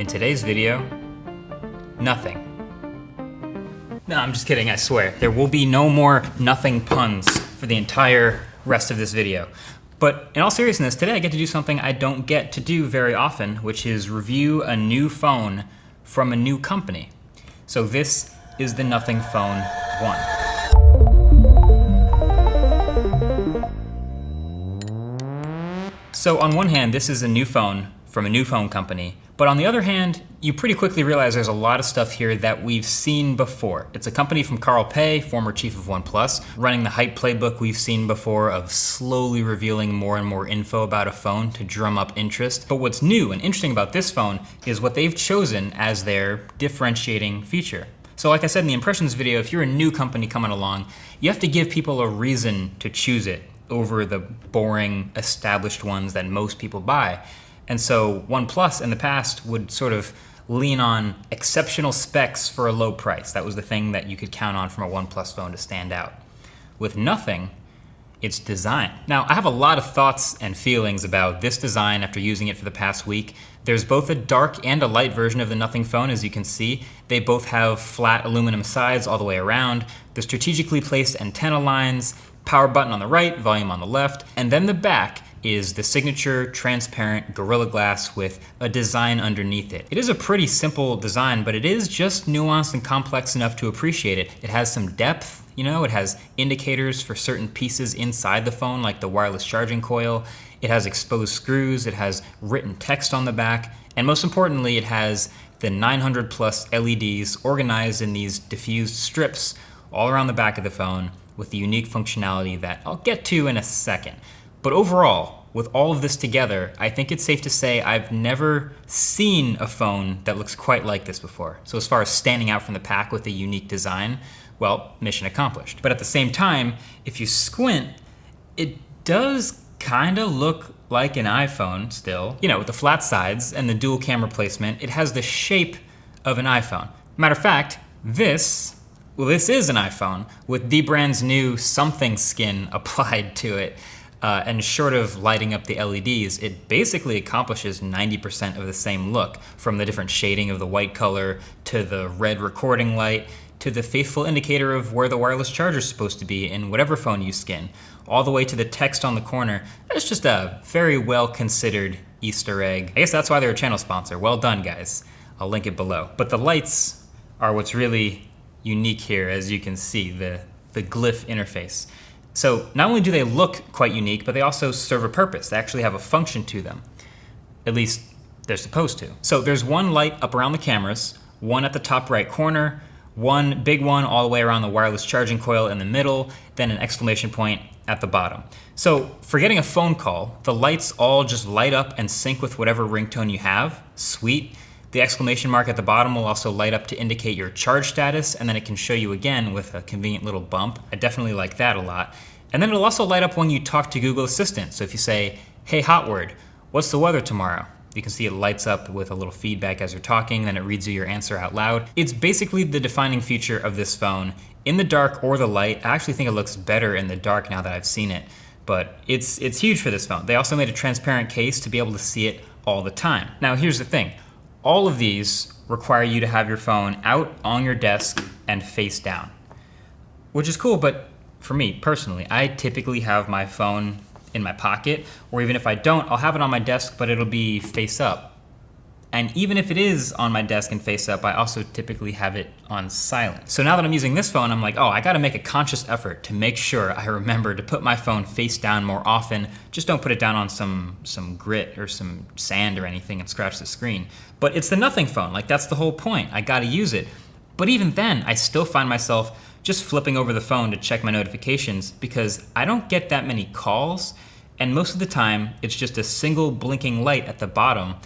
In today's video, nothing. No, I'm just kidding, I swear. There will be no more nothing puns for the entire rest of this video. But in all seriousness, today I get to do something I don't get to do very often, which is review a new phone from a new company. So this is the Nothing Phone 1. So on one hand, this is a new phone from a new phone company, but on the other hand, you pretty quickly realize there's a lot of stuff here that we've seen before. It's a company from Carl Pei, former chief of OnePlus, running the hype playbook we've seen before of slowly revealing more and more info about a phone to drum up interest. But what's new and interesting about this phone is what they've chosen as their differentiating feature. So like I said in the impressions video, if you're a new company coming along, you have to give people a reason to choose it over the boring established ones that most people buy. And so OnePlus in the past would sort of lean on exceptional specs for a low price. That was the thing that you could count on from a OnePlus phone to stand out. With nothing, it's design. Now, I have a lot of thoughts and feelings about this design after using it for the past week. There's both a dark and a light version of the Nothing phone, as you can see. They both have flat aluminum sides all the way around. The strategically placed antenna lines, power button on the right, volume on the left, and then the back is the signature transparent Gorilla Glass with a design underneath it. It is a pretty simple design, but it is just nuanced and complex enough to appreciate it. It has some depth, you know, it has indicators for certain pieces inside the phone, like the wireless charging coil. It has exposed screws, it has written text on the back, and most importantly, it has the 900 plus LEDs organized in these diffused strips all around the back of the phone with the unique functionality that I'll get to in a second. But overall, with all of this together, I think it's safe to say I've never seen a phone that looks quite like this before. So as far as standing out from the pack with a unique design, well, mission accomplished. But at the same time, if you squint, it does kind of look like an iPhone still. You know, with the flat sides and the dual camera placement, it has the shape of an iPhone. Matter of fact, this well, this is an iPhone with Dbrand's new something skin applied to it. Uh, and short of lighting up the LEDs, it basically accomplishes 90% of the same look, from the different shading of the white color, to the red recording light, to the faithful indicator of where the wireless charger is supposed to be in whatever phone you skin, all the way to the text on the corner. It's just a very well considered Easter egg. I guess that's why they're a channel sponsor. Well done, guys. I'll link it below. But the lights are what's really unique here, as you can see, the, the glyph interface. So not only do they look quite unique, but they also serve a purpose. They actually have a function to them. At least they're supposed to. So there's one light up around the cameras, one at the top right corner, one big one all the way around the wireless charging coil in the middle, then an exclamation point at the bottom. So for getting a phone call, the lights all just light up and sync with whatever ringtone you have. Sweet. The exclamation mark at the bottom will also light up to indicate your charge status, and then it can show you again with a convenient little bump. I definitely like that a lot. And then it'll also light up when you talk to Google Assistant. So if you say, hey Hotword, what's the weather tomorrow? You can see it lights up with a little feedback as you're talking, then it reads you your answer out loud. It's basically the defining feature of this phone. In the dark or the light, I actually think it looks better in the dark now that I've seen it, but it's, it's huge for this phone. They also made a transparent case to be able to see it all the time. Now here's the thing, all of these require you to have your phone out on your desk and face down, which is cool, but for me personally, I typically have my phone in my pocket, or even if I don't, I'll have it on my desk, but it'll be face up. And even if it is on my desk and face up, I also typically have it on silent. So now that I'm using this phone, I'm like, oh, I gotta make a conscious effort to make sure I remember to put my phone face down more often. Just don't put it down on some, some grit or some sand or anything and scratch the screen. But it's the nothing phone, like that's the whole point. I gotta use it. But even then, I still find myself just flipping over the phone to check my notifications because I don't get that many calls and most of the time it's just a single blinking light at the bottom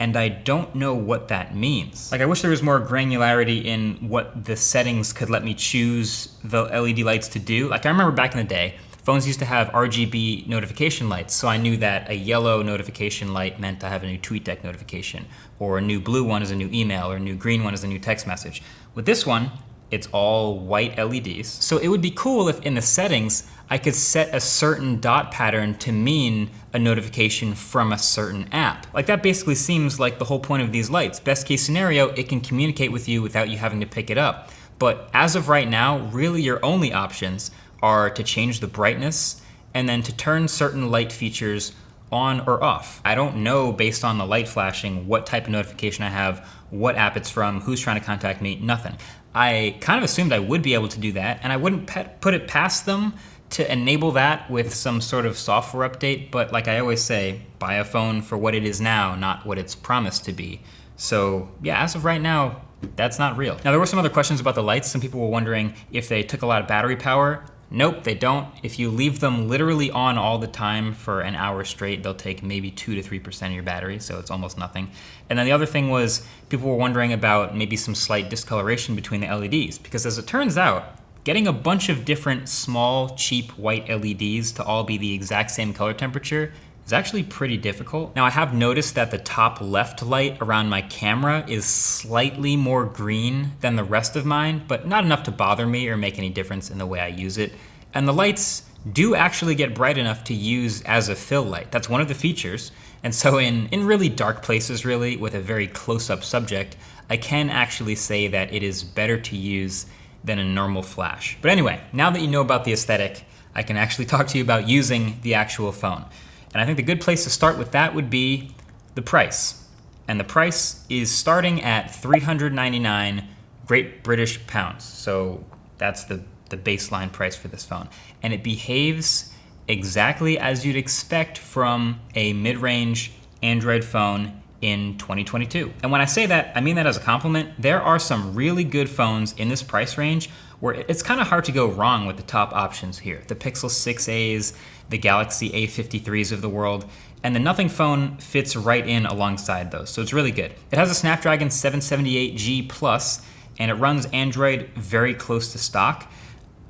and I don't know what that means. Like I wish there was more granularity in what the settings could let me choose the LED lights to do. Like I remember back in the day, phones used to have RGB notification lights, so I knew that a yellow notification light meant I have a new TweetDeck notification, or a new blue one is a new email, or a new green one is a new text message. With this one, it's all white LEDs. So it would be cool if in the settings, I could set a certain dot pattern to mean a notification from a certain app. Like that basically seems like the whole point of these lights. Best case scenario, it can communicate with you without you having to pick it up. But as of right now, really your only options are to change the brightness and then to turn certain light features on or off. I don't know based on the light flashing what type of notification I have, what app it's from, who's trying to contact me, nothing. I kind of assumed I would be able to do that and I wouldn't put it past them to enable that with some sort of software update, but like I always say, buy a phone for what it is now, not what it's promised to be. So yeah, as of right now, that's not real. Now there were some other questions about the lights. Some people were wondering if they took a lot of battery power. Nope, they don't. If you leave them literally on all the time for an hour straight, they'll take maybe 2 to 3% of your battery, so it's almost nothing. And then the other thing was people were wondering about maybe some slight discoloration between the LEDs, because as it turns out, getting a bunch of different small, cheap white LEDs to all be the exact same color temperature is actually pretty difficult. Now I have noticed that the top left light around my camera is slightly more green than the rest of mine, but not enough to bother me or make any difference in the way I use it. And the lights do actually get bright enough to use as a fill light. That's one of the features. And so in, in really dark places really, with a very close-up subject, I can actually say that it is better to use than a normal flash. But anyway, now that you know about the aesthetic, I can actually talk to you about using the actual phone. And I think the good place to start with that would be the price. And the price is starting at 399 Great British pounds. So that's the, the baseline price for this phone. And it behaves exactly as you'd expect from a mid-range Android phone in 2022. And when I say that, I mean that as a compliment. There are some really good phones in this price range where it's kind of hard to go wrong with the top options here. The Pixel 6a's, the Galaxy A53s of the world, and the Nothing phone fits right in alongside those, so it's really good. It has a Snapdragon 778G Plus, and it runs Android very close to stock.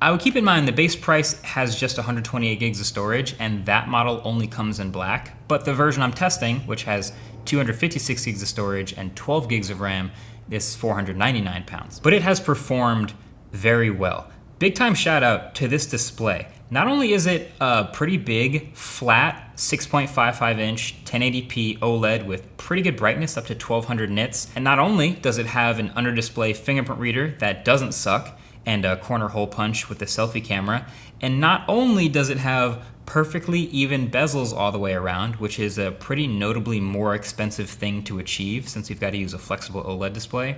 I would keep in mind the base price has just 128 gigs of storage, and that model only comes in black, but the version I'm testing, which has 256 gigs of storage and 12 gigs of RAM, This is 499 pounds. But it has performed very well. Big time shout out to this display. Not only is it a pretty big, flat, 6.55 inch 1080p OLED with pretty good brightness up to 1200 nits, and not only does it have an under display fingerprint reader that doesn't suck, and a corner hole punch with the selfie camera, and not only does it have perfectly even bezels all the way around, which is a pretty notably more expensive thing to achieve since you've got to use a flexible OLED display,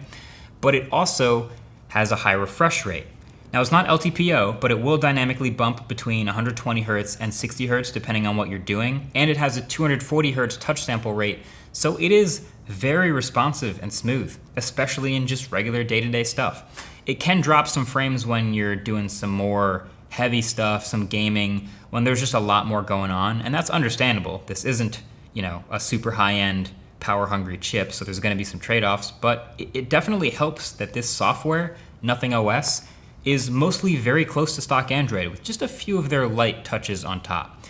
but it also has a high refresh rate. Now it's not LTPO, but it will dynamically bump between 120 Hz and 60 Hz depending on what you're doing, and it has a 240 Hz touch sample rate, so it is very responsive and smooth, especially in just regular day-to-day -day stuff. It can drop some frames when you're doing some more heavy stuff, some gaming, when there's just a lot more going on, and that's understandable. This isn't, you know, a super high-end power-hungry chip, so there's gonna be some trade-offs, but it definitely helps that this software, Nothing OS, is mostly very close to stock Android with just a few of their light touches on top.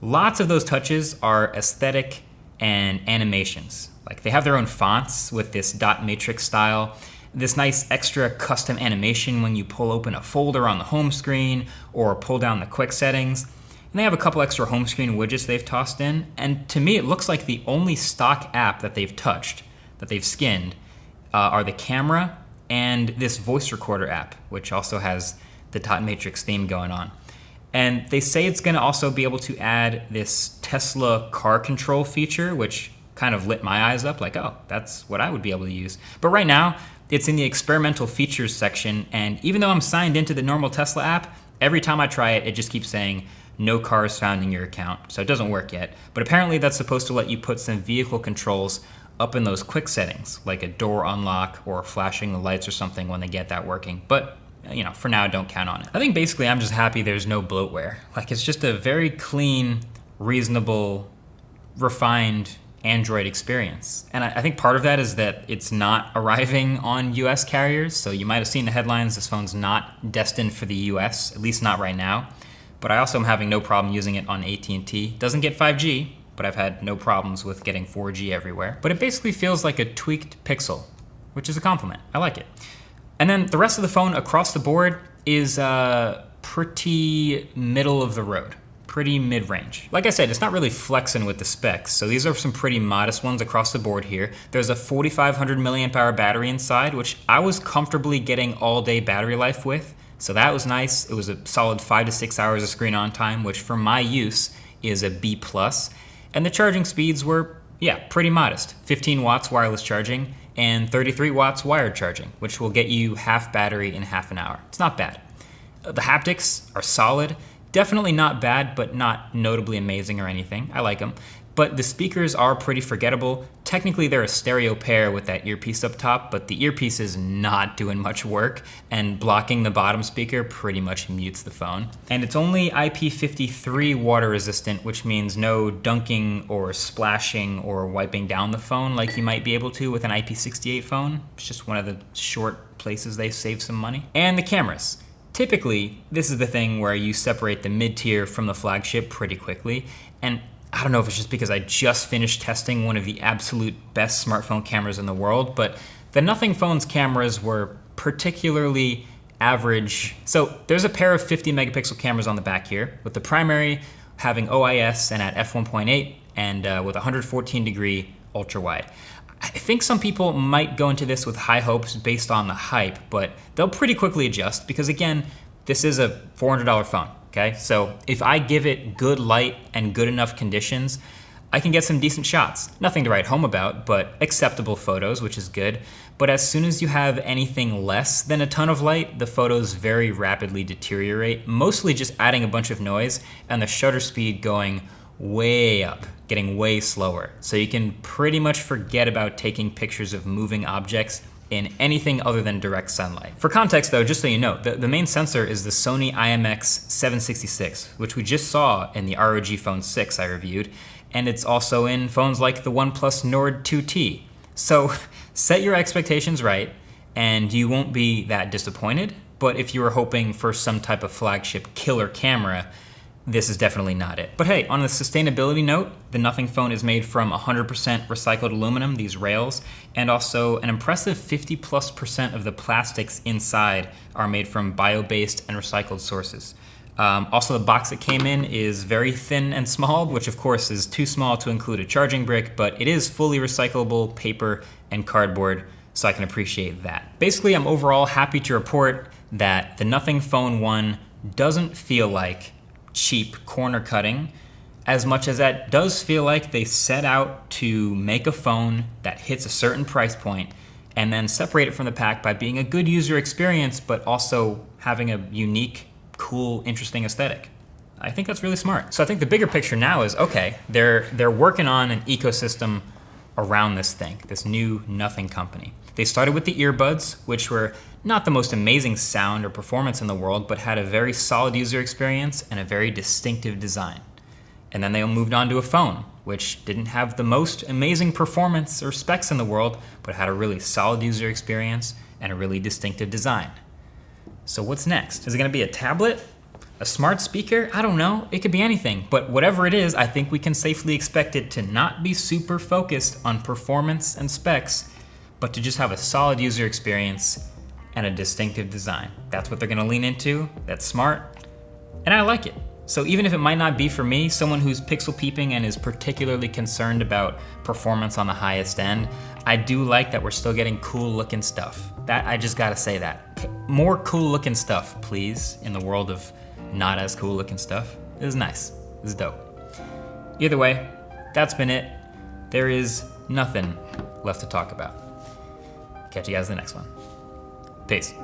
Lots of those touches are aesthetic and animations. Like they have their own fonts with this dot matrix style, this nice extra custom animation when you pull open a folder on the home screen or pull down the quick settings. And they have a couple extra home screen widgets they've tossed in. And to me, it looks like the only stock app that they've touched, that they've skinned, uh, are the camera and this voice recorder app, which also has the dot matrix theme going on. And they say it's going to also be able to add this Tesla car control feature, which kind of lit my eyes up like, oh, that's what I would be able to use. But right now, it's in the experimental features section. And even though I'm signed into the normal Tesla app, every time I try it, it just keeps saying, no cars found in your account. So it doesn't work yet. But apparently that's supposed to let you put some vehicle controls up in those quick settings, like a door unlock or flashing the lights or something when they get that working. But you know, for now, don't count on it. I think basically I'm just happy there's no bloatware. Like it's just a very clean, reasonable, refined Android experience. And I, think part of that is that it's not arriving on US carriers. So you might have seen the headlines, this phone's not destined for the US, at least not right now. But I also am having no problem using it on AT&T. Doesn't get 5G, but I've had no problems with getting 4G everywhere. But it basically feels like a tweaked Pixel, which is a compliment. I like it. And then the rest of the phone across the board is uh, pretty middle of the road, pretty mid range. Like I said, it's not really flexing with the specs, so these are some pretty modest ones across the board here. There's a 4500 milliamp hour battery inside, which I was comfortably getting all day battery life with. So that was nice. It was a solid five to six hours of screen on time, which for my use is a B. And the charging speeds were, yeah, pretty modest. 15 watts wireless charging and 33 watts wired charging, which will get you half battery in half an hour. It's not bad. The haptics are solid. Definitely not bad, but not notably amazing or anything. I like them but the speakers are pretty forgettable. Technically, they're a stereo pair with that earpiece up top, but the earpiece is not doing much work, and blocking the bottom speaker pretty much mutes the phone. And it's only IP53 water resistant, which means no dunking or splashing or wiping down the phone like you might be able to with an IP68 phone. It's just one of the short places they save some money. And the cameras. Typically, this is the thing where you separate the mid-tier from the flagship pretty quickly, and I don't know if it's just because I just finished testing one of the absolute best smartphone cameras in the world, but the Nothing Phone's cameras were particularly average. So there's a pair of 50 megapixel cameras on the back here, with the primary having OIS and at f1.8 and uh, with 114 degree ultra wide. I think some people might go into this with high hopes based on the hype, but they'll pretty quickly adjust because again, this is a $400 phone okay? So if I give it good light and good enough conditions, I can get some decent shots. Nothing to write home about, but acceptable photos, which is good. But as soon as you have anything less than a ton of light, the photos very rapidly deteriorate, mostly just adding a bunch of noise and the shutter speed going way up, getting way slower. So you can pretty much forget about taking pictures of moving objects in anything other than direct sunlight. For context though, just so you know, the, the main sensor is the Sony IMX766, which we just saw in the ROG Phone 6 I reviewed, and it's also in phones like the OnePlus Nord 2T. So set your expectations right, and you won't be that disappointed, but if you were hoping for some type of flagship killer camera, this is definitely not it. But hey, on a sustainability note, the Nothing phone is made from 100% recycled aluminum, these rails, and also an impressive 50 plus percent of the plastics inside are made from bio-based and recycled sources. Um, also, the box that came in is very thin and small, which of course is too small to include a charging brick, but it is fully recyclable paper and cardboard, so I can appreciate that. Basically, I'm overall happy to report that the Nothing Phone 1 doesn't feel like cheap corner cutting as much as that does feel like they set out to make a phone that hits a certain price point and then separate it from the pack by being a good user experience but also having a unique, cool, interesting aesthetic. I think that's really smart. So I think the bigger picture now is okay, they're they're working on an ecosystem around this thing, this new nothing company. They started with the earbuds, which were not the most amazing sound or performance in the world, but had a very solid user experience and a very distinctive design. And then they moved on to a phone, which didn't have the most amazing performance or specs in the world, but had a really solid user experience and a really distinctive design. So what's next? Is it gonna be a tablet? A smart speaker? I don't know. It could be anything. But whatever it is, I think we can safely expect it to not be super focused on performance and specs but to just have a solid user experience and a distinctive design. That's what they're gonna lean into, that's smart, and I like it. So even if it might not be for me, someone who's pixel peeping and is particularly concerned about performance on the highest end, I do like that we're still getting cool looking stuff. That I just gotta say that. More cool looking stuff, please, in the world of not as cool looking stuff. This is nice, this is dope. Either way, that's been it. There is nothing left to talk about. Catch you guys in the next one. Peace.